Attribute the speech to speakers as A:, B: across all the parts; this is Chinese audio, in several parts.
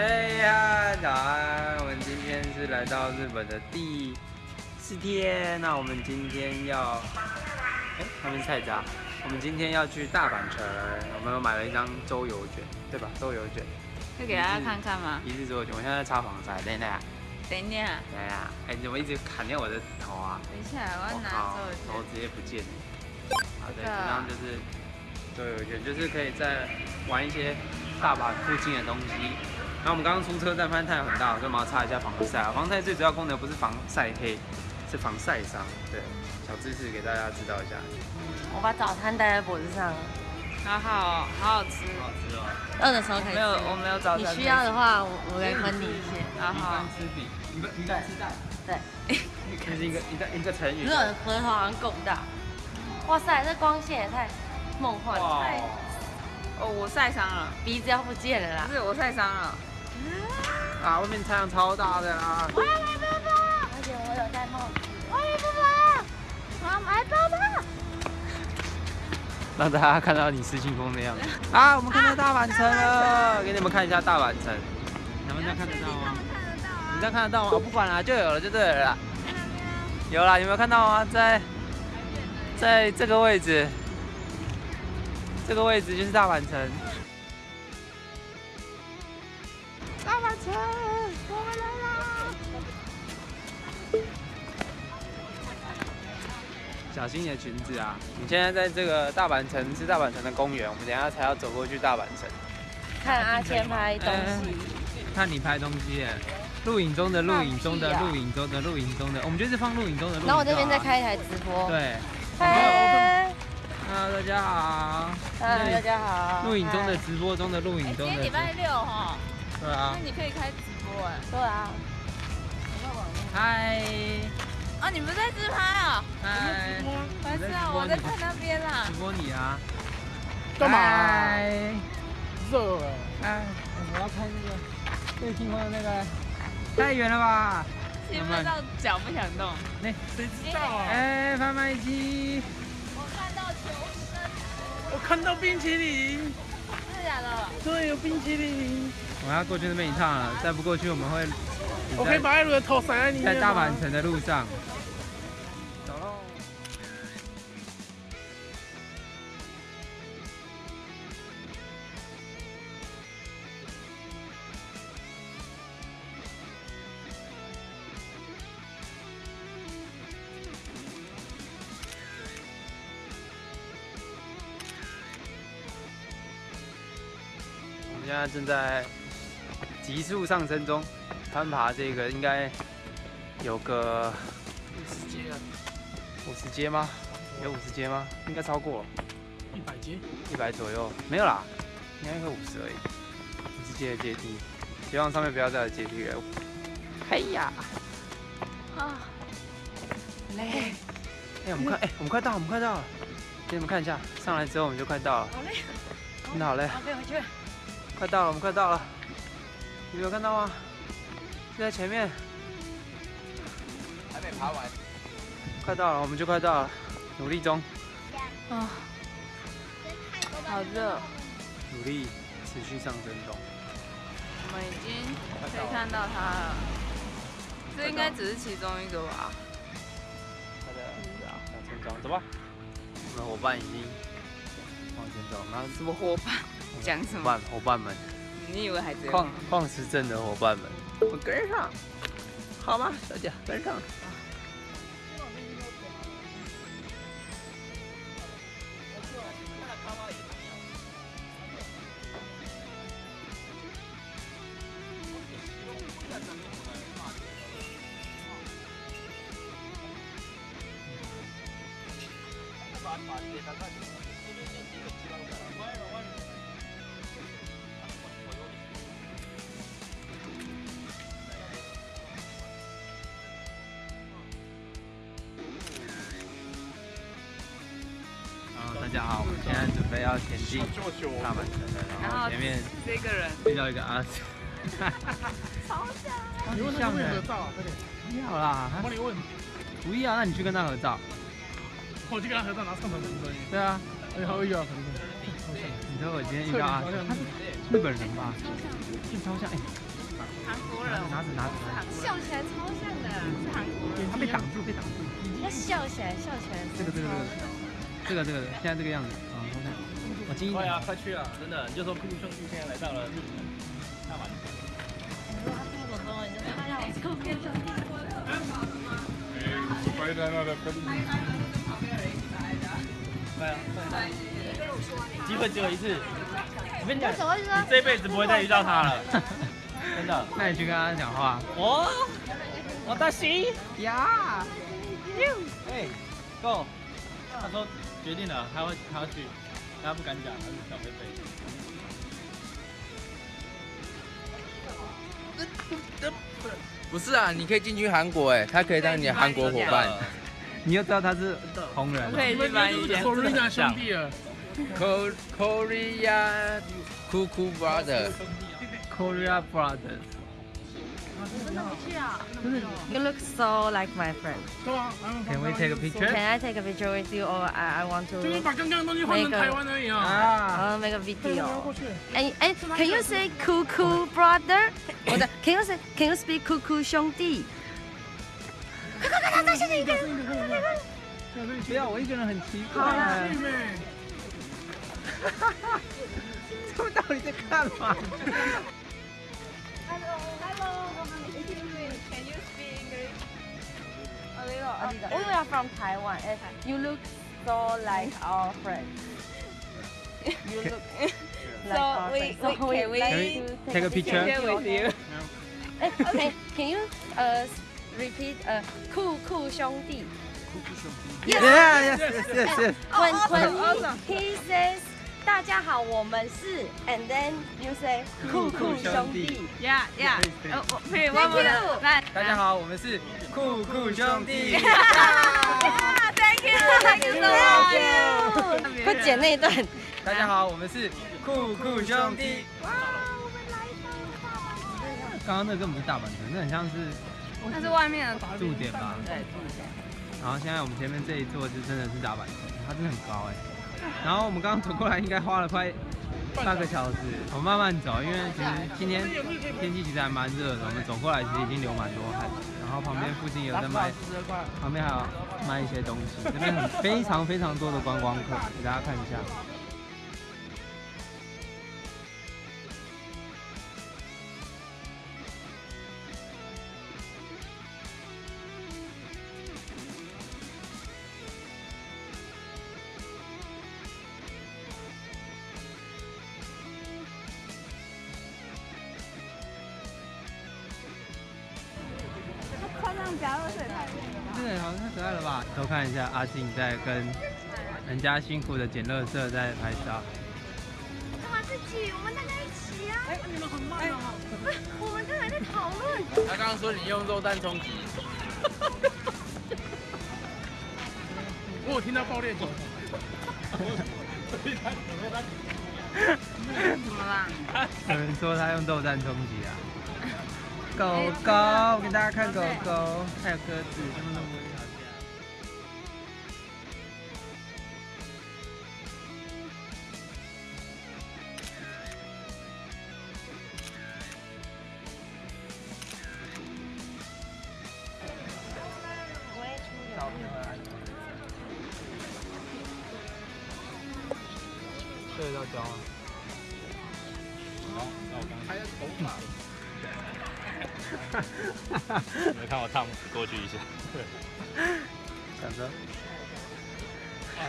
A: 哎呀，早安！我们今天是来到日本的第四天，那我们今天要，哎，那边菜渣。我们今天要去大阪城，我们有买了一张周游卷，对吧？周游卷，
B: 可以给大家看看吗？
A: 一日周游卷，我现在在擦防晒，等一下，
B: 等一下，
A: 等一下，哎，你怎么一直砍掉我的头啊？
B: 等一下，我要拿周游卷，
A: 头直接不见了。好的，这张就是周游卷，就是可以在玩一些大阪附近的东西。然后我们刚刚出车站，发现太阳很大，所以我们要擦一下防晒。防晒最主要功能不是防晒黑，是防晒伤。对，小知识给大家知道一下。
C: 我把早餐戴在脖子上，
B: 好好好好吃，
A: 好吃哦。
C: 饿的时候可以。
B: 没有，我没有早餐。
C: 你需要的话，我我来分你一些。
A: 好好吃饼，鱼鱼蛋吃蛋。
C: 对。
A: 这是一个一个一个成语。
C: 热核桃好像够大。哇塞，这光线也太梦幻了。
B: 哦，我晒伤了，
C: 鼻子要不见了啦。
B: 不是，我晒伤了。
A: 啊，外面太阳超大的啦。
C: 我要买包包，而且我有戴帽子。我要买包包，我要买包包。
A: 让大家看到你失心疯的样子 啊！我们看到大阪城了，给你们看一下大阪城。你们这样看得到吗？你这样看得到吗？我不管了，就有了，就对了。有了，有没有看到吗？在在这个位置，这个位置就是大阪城。小心你的裙子啊！你现在在这个大阪城是大阪城的公园，我们等下才要走过去大阪城。
C: 看阿谦拍东西，
A: 看你拍东西，录影中的录影中的录影中的录影中的，我们就是放录影中的。
C: 然后我这边再开一台直播。
A: 对。
C: 嗨。
A: Hello，大家好。
C: Hello，大家好。
A: 录影中的直播中的录影中的。
B: 今天礼拜六哈。
A: 对啊。
B: 那你可以开直播哎。
C: 对啊。
A: 嗨。
B: 啊，你们在自拍啊？
A: 嗨，
B: 白痴啊！我在看那边啦。
A: 直播你啊？
D: 干嘛？
A: 热哎！我要拍那个最新的那个，太远了吧？
B: 听不到脚不想动。
A: 那谁知道？哎，贩卖机。
B: 我看到求生。
D: 我看到冰淇淋。
B: 真的假的？
D: 对，有冰淇淋。
A: 我们要过去那边一趟了，再不过去我们会。
D: 我可以把艾伦的头塞在里面。
A: 在大阪城的路上。走喽。我们现在正在急速上升中，攀爬这个应该有个
D: 五十阶啊？
A: 五十阶吗？有五十阶吗？应该超过
D: 一百阶，
A: 一百左右，没有啦，应该有五十而已。五十阶的阶梯，希望上面不要再有阶梯了。嘿呀！啊，累。哎，我们快，哎，我们快到，我们快到了。给你们看一下，上来之后我们就快到了。
C: 好嘞，
A: 真的好累。
C: 好，可以回去。
A: 快到了，我们快到了，你没有看到吗？就在前面，
D: 还没爬完，
A: 快到了，我们就快到了，努力中。
B: 啊，好热，
A: 努力持续上升中。
B: 我们已经可以看到它了，这应该只是其中一个吧？
A: 它的小村庄，走吧。我们的伙伴已经往前走，然后
B: 什么伙伴？讲什么？
A: 伙伴伙伴们，
B: 你以为孩子？
A: 矿矿石镇的伙伴们，我跟上，好吗，小姐，跟上。家好，我们现在准备要前进大阪城了，然后前面
B: 这个人
A: 遇到一个阿
B: 叔，超像，
D: 你问他会合照啊？快点，
A: 不要啦，
D: 帮你问，
A: 不要，那你去跟他合照，
D: 我去跟他合照，拿上门门对
A: 对啊，
D: 哎好有啊，
A: 你知道我今天遇到啊，他是日本人吧？就超像，哎，
B: 韩国人，
A: 拿着拿着拿着，
B: 笑起来超像的，是韩国人。
A: 他被挡住被挡住。
C: 他笑起来，笑起来。
A: 这个这个这个这个这个现在这个样子啊，我看，我近一点。
E: 快啊，快去啊！真的，你就说酷兄弟现在来到了日本，看完。
C: 你说他这么多，你就说他要酷酷兄弟。
E: 快啊！机会只有一次，我跟你讲这辈子不会再遇到他了，真的。
A: 那你去跟他讲话。
E: 哦，我大西，
A: 呀，
E: 哎，Go，他说决定了，他会他要去，他不敢讲，他是小贝贝。
F: 不是啊，你可以进去韩国哎，他可以当你的韩国伙伴。
A: 你又知道他是红人
B: 我，可以去翻译一下。
D: Corina 兄弟了
F: ，Ko Korea Cool Cool
A: Brother，Korea Brothers。
C: 真的不去啊？You look so like my friend.
D: 对啊
A: Can we take a
C: picture？Can I take a picture with you, or I I want
D: 就是
C: to
D: 把刚刚的东西换成台湾而已啊。
A: 啊
C: ，uh, make a
D: 对，我要
C: video?
D: 过去。
C: 哎哎，Can you say cool cool brother？我的，Can you say Can you speak cool cool 兄弟？
A: 不要，我一个人很奇怪
C: 好啦。
D: 妹妹，
A: 他们到底在干嘛？
C: We are from Taiwan, and you look so like our friend. You look like our friend. So
B: we-
C: we
B: can we
C: like to
A: take a picture?
B: with you.
C: Eh, Okay, can you uh repeat uh cool cool 兄弟
A: Yeah, yes, yes, yes, yes.
C: when when he, he says 大家好，我们是，and then you say 酷酷兄弟。
B: Yeah, yeah. 呃，我可以
C: Thank
B: 问我的来，
A: 大家好，我们是酷酷兄弟。
B: Thank you, thank you so much.
C: 快剪那一段。
A: 大家好，我们是酷酷兄弟。哇，我们来到刚刚那根本不是大阪城，那很像是
B: 那是外面的
A: 驻点吧？
B: 对，
A: 然后现在我们前面这一座就真的是大阪城，它真的很高哎。然后我们刚刚走过来，应该花了快半个小时。我们慢慢走，因为其实今天天气其实还蛮热的，我们走过来其实已经流蛮多汗。然后旁边附近有在卖，旁边还有卖一些东西，这边很非常非常多的观光客，给大家看一下。这个好像太可爱了吧？偷看一下阿静在跟人家辛苦的捡垃圾在拍照。
C: 干嘛自己？我们大家一起啊！哎，你们很慢哦。我们刚才在讨论。
F: 他刚刚说你用肉弹冲击，
D: 我有听到爆裂声。
B: 怎么啦？
A: 有人说他用豆弹冲击啊。狗狗，我给大家看狗狗，还有鸽子，他们都
E: 你们看我烫过去一下。
A: 想着
E: 啊。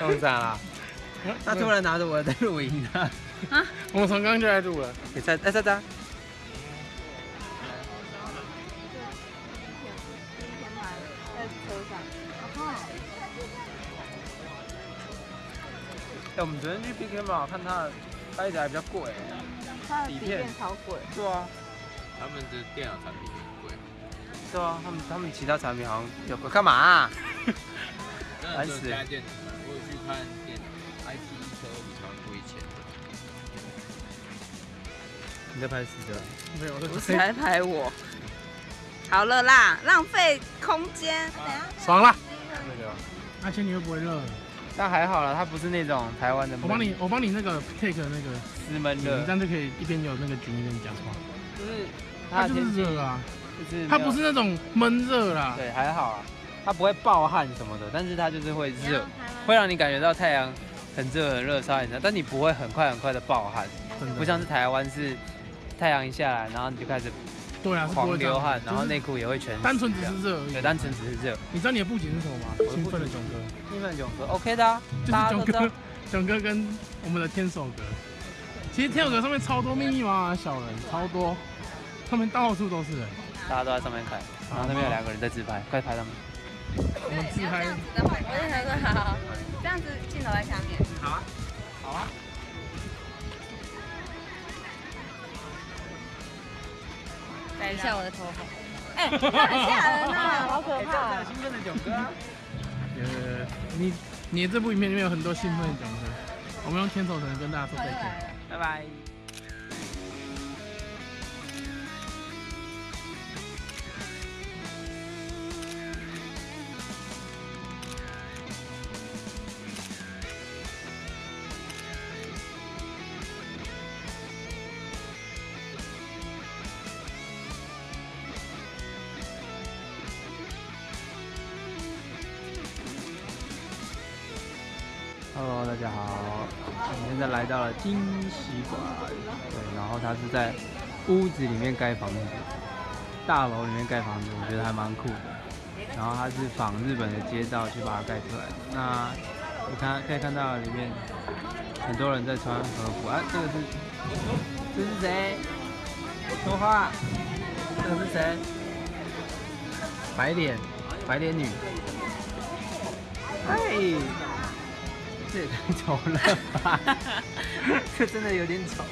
A: 弄啥啦？他突然拿着我在录影啊！
D: 我们从刚刚就来录了。
A: 给在哎在在。哎，我们昨天去 PK 嘛，看他的拍起来比较贵。
B: 它的
A: 底片
B: 超贵。
A: 对啊，
F: 他们的电脑产品很贵，
A: 对啊，他们他们其他产品好像比较贵。干嘛啊？
F: 真的只有家电，我有去看电脑，IT 车比较贵一千。
A: 你在拍死的？
D: 没有，
B: 我是来拍我。好了啦，浪费空间。等下
D: 爽了。
A: 那个
D: 而且你又不会热？
A: 但还好啦，它不是那种台湾的。
D: 我帮你，我帮你那个 take 那个，你
A: 湿闷热
D: 这，样就可以一边有那个菌一边讲话。
A: 就是
D: 它就是热啊，
A: 就是
D: 它不是那种闷热啦。
A: 对还好啊，它不会暴汗什么的，但是它就是会热，会让你感觉到太阳很热很热烧你的，但你不会很快很快的暴汗，不像是台湾是太阳一下来，然后你就开始
D: 对啊，是不
A: 狂
D: 会
A: 流汗，然后内裤也会全
D: 单纯只是热而已。
A: 对，单纯只是热。
D: 你知道你的布景是什么吗？兴奋的囧哥，
A: 兴奋囧哥 OK 的啊，
D: 就是囧哥，囧哥跟我们的天守阁。其实天守阁上面超多密密麻麻的小人，超多，他们到处都是人。
A: 大家都在上面看，然后那边有两个人在自拍，快拍他们。
D: 我们自拍，
B: 我也想说好，下我的头发。哎，很吓人啊！
C: 好可怕！
A: 兴奋的九哥啊。
D: 呃，你你这部影片里面有很多兴奋的囧哥，我们用牵手绳跟大家说再见。
A: 拜拜。大家好，我们现在来到了金喜馆，对，然后它是在屋子里面盖房子，大楼里面盖房子，我觉得还蛮酷的。然后它是仿日本的街道去把它盖出来的。那你看可以看到里面很多人在穿和服啊，这个是这是谁？说话，这个是谁？白脸，白脸女。嗨。这也太丑了吧！这真的有点丑。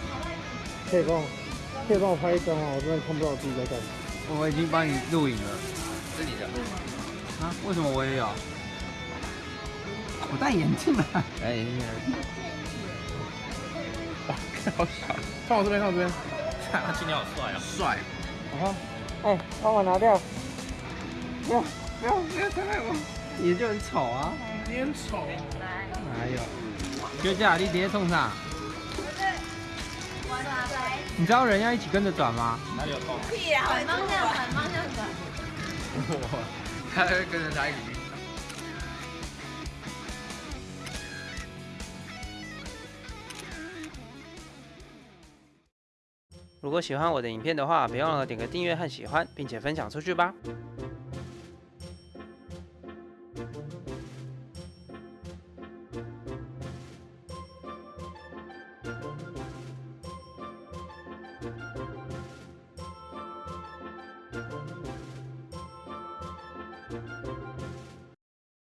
D: 可以帮我，可以帮我拍一张吗？我真的看不到我自己在干嘛。
A: 我已经帮你录影了。
F: 是你的。
A: 啊？为什么我也有？我戴眼镜了。
F: 哎，你
A: 好小。
D: 看我这边，看我这边。
F: 他今天好帅啊！帅。
A: 啊！哎，帮我拿掉。不要不要不要伤害我！你就很丑啊！
D: 你很丑。
A: 哪有？就这样，你直接送上。你知道人要一起跟着转吗？
F: 哪里有空？
B: 屁啊！反方向，反方向转。
F: 我，他会跟着他一起。
A: 如果喜欢我的影片的话，别忘了点个订阅和喜欢，并且分享出去吧。